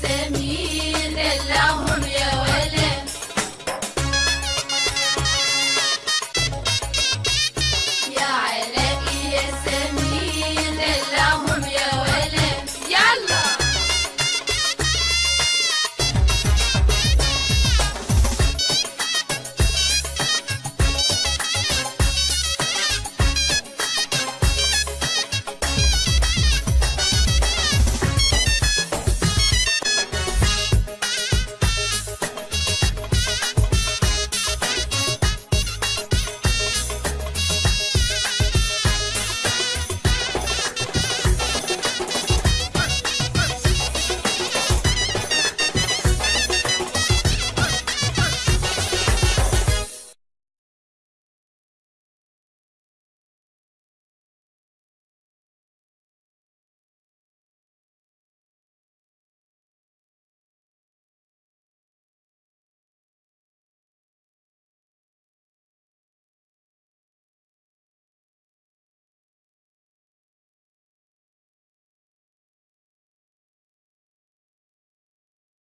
send me